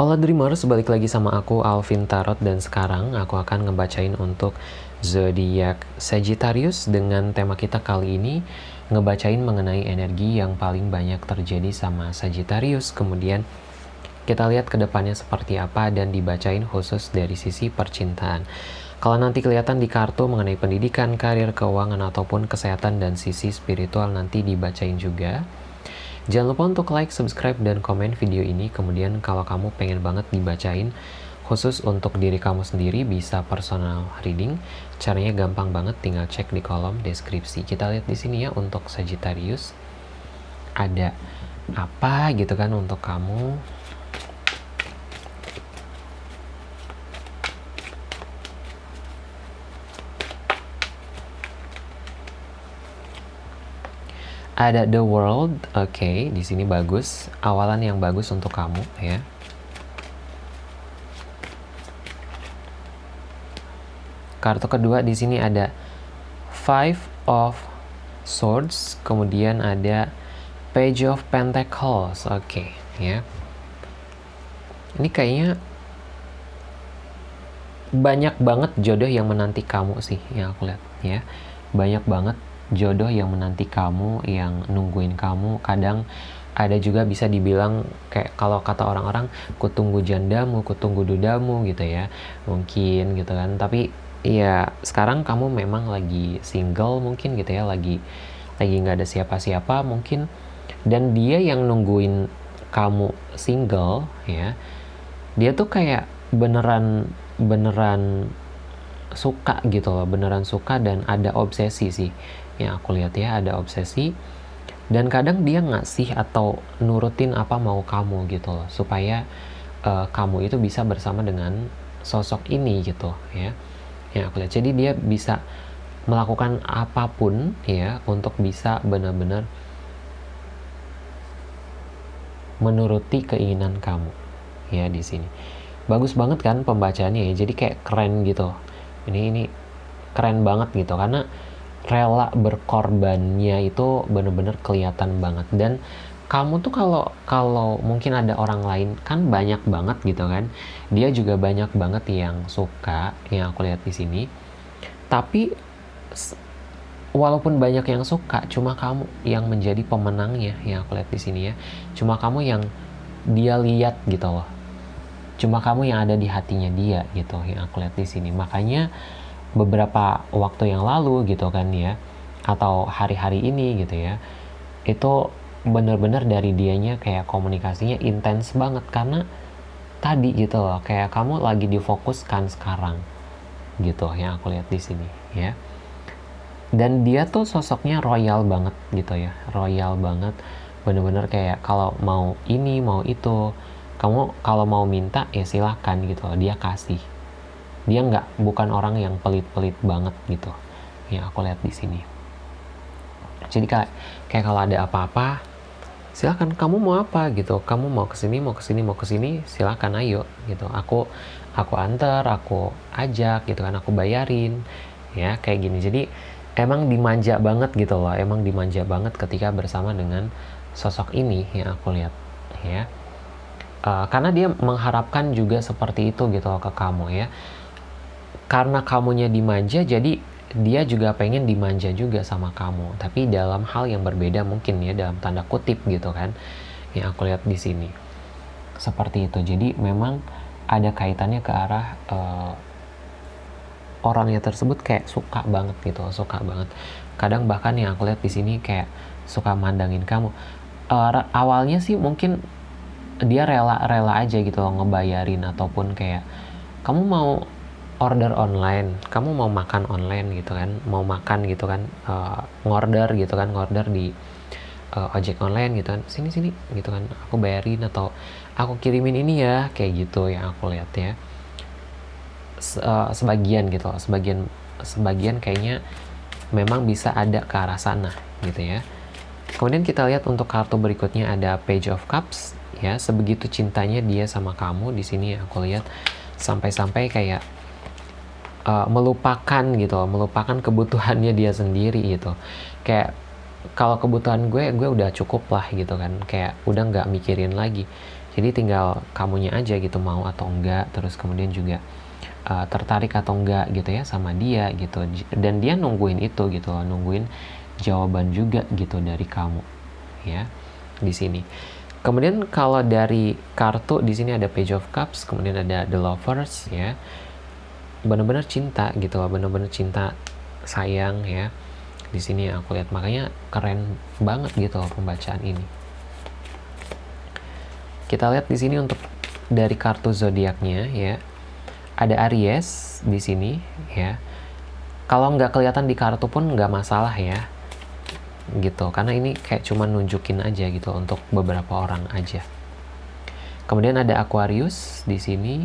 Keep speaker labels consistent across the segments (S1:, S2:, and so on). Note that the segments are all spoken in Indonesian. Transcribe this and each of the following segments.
S1: Hola Dreamers, balik lagi sama aku Alvin Tarot dan sekarang aku akan ngebacain untuk zodiak Sagittarius dengan tema kita kali ini ngebacain mengenai energi yang paling banyak terjadi sama Sagittarius. Kemudian kita lihat ke depannya seperti apa dan dibacain khusus dari sisi percintaan. Kalau nanti kelihatan di kartu mengenai pendidikan, karir, keuangan, ataupun kesehatan dan sisi spiritual nanti dibacain juga. Jangan lupa untuk like, subscribe, dan komen video ini. Kemudian kalau kamu pengen banget dibacain khusus untuk diri kamu sendiri bisa personal reading. Caranya gampang banget, tinggal cek di kolom deskripsi. Kita lihat di sini ya untuk Sagittarius. Ada apa gitu kan untuk kamu ada the world oke okay, di sini bagus. Awalan yang bagus untuk kamu ya. Kartu kedua di sini ada five of swords kemudian ada page of pentacles oke okay, ya. Ini kayaknya banyak banget jodoh yang menanti kamu sih yang aku lihat ya. Banyak banget jodoh yang menanti kamu, yang nungguin kamu. Kadang ada juga bisa dibilang kayak kalau kata orang-orang kutunggu jandamu, kutunggu dudamu gitu ya. Mungkin gitu kan. Tapi ya sekarang kamu memang lagi single mungkin gitu ya, lagi lagi nggak ada siapa-siapa mungkin dan dia yang nungguin kamu single ya. Dia tuh kayak beneran beneran suka gitu loh, beneran suka dan ada obsesi sih yang aku lihat ya ada obsesi. Dan kadang dia ngasih atau nurutin apa mau kamu gitu loh supaya uh, kamu itu bisa bersama dengan sosok ini gitu ya yang aku lihat. Jadi dia bisa melakukan apa pun ya untuk bisa benar-benar menuruti keinginan kamu ya di sini. Bagus banget kan pembacaannya ya jadi kayak keren gitu. Ini ini keren banget gitu karena rela berkorbannya itu bener-bener kelihatan banget. Dan kamu tuh kalau kalau mungkin ada orang lain kan banyak banget gitu kan. Dia juga banyak banget yang suka yang aku lihat di sini. Tapi walaupun banyak yang suka cuma kamu yang menjadi pemenangnya yang aku lihat di sini ya. Cuma kamu yang dia lihat gitu loh. Cuma kamu yang ada di hatinya dia gitu yang aku lihat di sini. Makanya beberapa waktu yang lalu gitu kan ya atau hari-hari ini gitu ya itu bener-bener dari dianya kayak komunikasinya intens banget. Karena tadi gitu loh kayak kamu lagi difokuskan sekarang gitu yang aku lihat di sini ya. Dan dia tuh sosoknya royal banget gitu ya royal banget. Bener-bener kayak kalau mau ini mau itu kamu kalau mau minta ya silahkan gitu loh dia kasih dia nggak bukan orang yang pelit-pelit banget gitu. Yang aku lihat di sini. Jadi kayak kayak kalau ada apa-apa silakan kamu mau apa? gitu. Kamu mau ke sini mau ke sini mau ke sini silakan ayo. Gitu. Aku aku antar aku ajak gitu kan aku bayarin. Ya kayak gini. Jadi emang dimanja banget gitu loh. Emang dimanja banget ketika bersama dengan sosok ini yang aku lihat. Ya. Uh, karena dia mengharapkan juga seperti itu gitu loh ke kamu ya karena kamunya dimanja jadi dia juga pengen dimanja juga sama kamu. Tapi dalam hal yang berbeda mungkin ya dalam tanda kutip gitu kan yang aku lihat di sini. Seperti itu. Jadi memang ada kaitannya ke arah uh, orangnya tersebut kayak suka banget gitu suka banget. Kadang bahkan yang aku lihat di sini kayak suka mandangin kamu. Uh, awalnya sih mungkin dia rela-rela aja gitu loh ngebayarin ataupun kayak kamu mau order online. Kamu mau makan online gitu kan? Mau makan gitu kan? Uh, ngorder gitu kan? Ngorder di uh, ojek online gitu kan? Sini sini gitu kan? Aku bayarin atau aku kirimin ini ya kayak gitu yang aku lihat ya. Se uh, sebagian gitu sebagian sebagian kayaknya memang bisa ada ke arah sana gitu ya. Kemudian kita lihat untuk kartu berikutnya ada page of cups ya. Sebegitu cintanya dia sama kamu di sini aku lihat sampai-sampai kayak uh, melupakan gitu melupakan kebutuhannya dia sendiri gitu. Kayak kalau kebutuhan gue gue udah cukup lah gitu kan. Kayak udah nggak mikirin lagi. Jadi tinggal kamunya aja gitu mau atau enggak terus kemudian juga uh, tertarik atau enggak gitu ya sama dia gitu. Dan dia nungguin itu gitu loh nungguin jawaban juga gitu dari kamu ya di sini. Kemudian kalau dari kartu di sini ada page of cups kemudian ada the lovers ya benar-benar cinta gitu loh benar-benar cinta sayang ya di sini aku lihat. Makanya keren banget gitu loh pembacaan ini. Kita lihat di sini untuk dari kartu zodiaknya ya. Ada Aries di sini ya. Kalau nggak kelihatan di kartu pun nggak masalah ya gitu. Karena ini kayak cuma nunjukin aja gitu untuk beberapa orang aja. Kemudian ada Aquarius di sini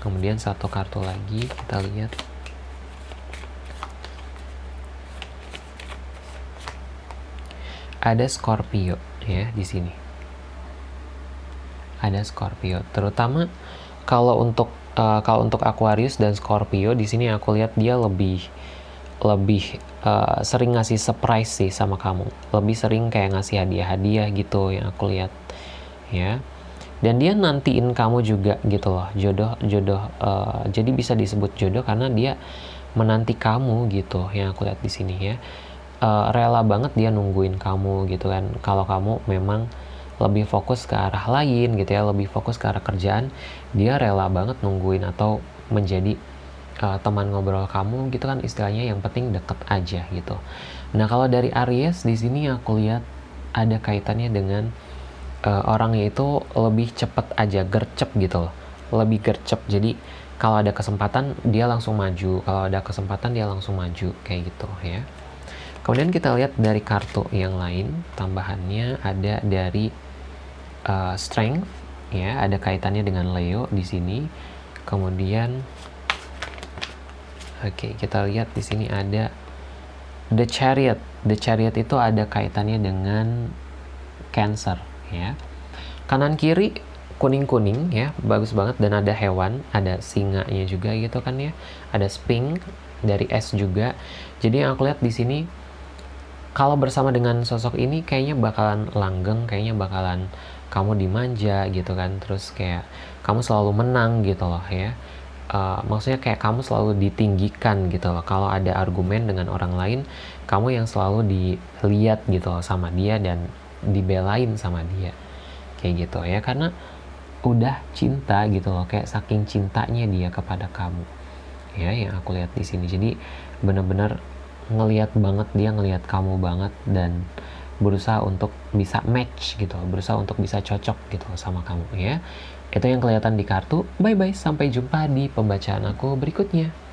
S1: kemudian satu kartu lagi kita lihat. Ada Scorpio ya di sini. Ada Scorpio terutama kalau untuk uh, kalau untuk Aquarius dan Scorpio di sini aku lihat dia lebih lebih uh, sering ngasih surprise sih sama kamu. Lebih sering kayak ngasih hadiah-hadiah gitu yang aku lihat ya dan dia nantiin kamu juga gitu loh jodoh jodoh uh, jadi bisa disebut jodoh karena dia menanti kamu gitu yang aku lihat di sini ya uh, rela banget dia nungguin kamu gitu kan kalau kamu memang lebih fokus ke arah lain gitu ya lebih fokus ke arah kerjaan dia rela banget nungguin atau menjadi uh, teman ngobrol kamu gitu kan istilahnya yang penting deket aja gitu. Nah kalau dari Aries di sini aku lihat ada kaitannya dengan uh, orangnya itu lebih cepet aja gercep gitu loh, lebih gercep. Jadi kalau ada kesempatan dia langsung maju, kalau ada kesempatan dia langsung maju kayak gitu ya. Kemudian kita lihat dari kartu yang lain tambahannya ada dari uh, strength ya, ada kaitannya dengan Leo di sini. Kemudian Oke, kita lihat di sini ada The Chariot. The Chariot itu ada kaitannya dengan Cancer, ya. Kanan kiri kuning-kuning ya, bagus banget dan ada hewan, ada singanya juga gitu kan ya. Ada Sphinx dari S juga. Jadi yang aku lihat di sini kalau bersama dengan sosok ini kayaknya bakalan langgeng, kayaknya bakalan kamu dimanja gitu kan. Terus kayak kamu selalu menang gitu loh ya uh, maksudnya kayak kamu selalu ditinggikan gitu loh kalau ada argumen dengan orang lain kamu yang selalu dilihat gitu loh sama dia dan dibelain sama dia. Kayak gitu ya. Karena udah cinta gitu loh kayak saking cintanya dia kepada kamu. Ya yang aku lihat di sini. Jadi bener-bener ngelihat banget dia ngelihat kamu banget dan berusaha untuk bisa match gitu berusaha untuk bisa cocok gitu sama kamu ya. Itu yang kelihatan di kartu. Bye-bye, sampai jumpa di pembacaan aku berikutnya.